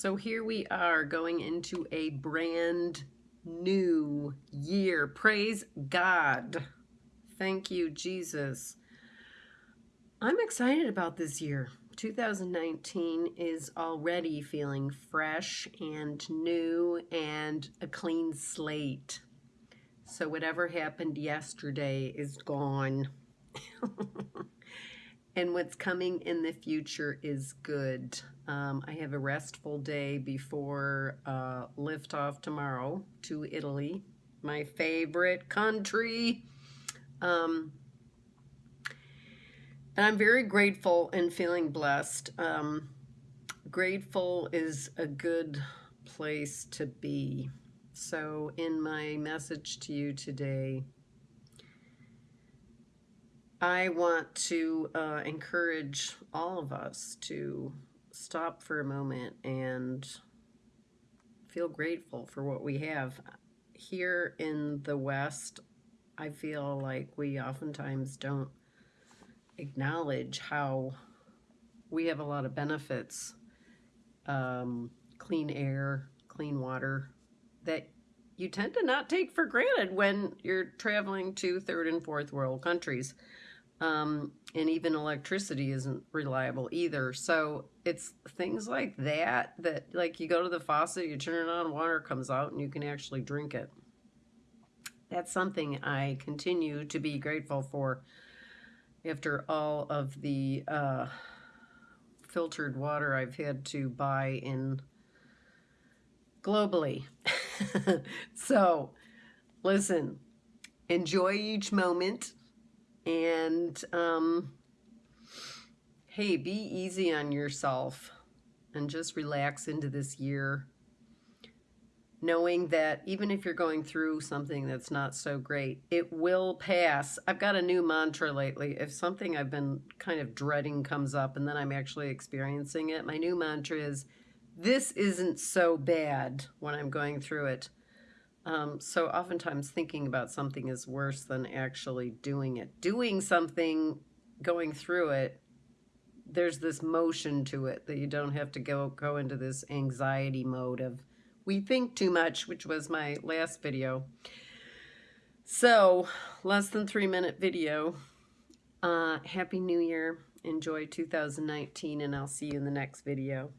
So here we are going into a brand new year. Praise God. Thank you, Jesus. I'm excited about this year. 2019 is already feeling fresh and new and a clean slate. So whatever happened yesterday is gone. and what's coming in the future is good. Um, I have a restful day before uh, liftoff tomorrow to Italy, my favorite country. Um, and I'm very grateful and feeling blessed. Um, grateful is a good place to be. So in my message to you today, I want to uh, encourage all of us to stop for a moment and feel grateful for what we have. Here in the West, I feel like we oftentimes don't acknowledge how we have a lot of benefits. Um, clean air, clean water, that you tend to not take for granted when you're traveling to third and fourth world countries. Um, and even electricity isn't reliable either. So it's things like that, that like you go to the faucet, you turn it on, water comes out and you can actually drink it. That's something I continue to be grateful for after all of the uh, filtered water I've had to buy in globally. so listen, enjoy each moment and um, hey, be easy on yourself and just relax into this year. Knowing that even if you're going through something that's not so great, it will pass. I've got a new mantra lately. If something I've been kind of dreading comes up and then I'm actually experiencing it, my new mantra is, this isn't so bad when I'm going through it. Um, so oftentimes thinking about something is worse than actually doing it. Doing something, going through it, there's this motion to it that you don't have to go, go into this anxiety mode of we think too much, which was my last video. So less than three minute video. Uh, Happy New Year. Enjoy 2019 and I'll see you in the next video.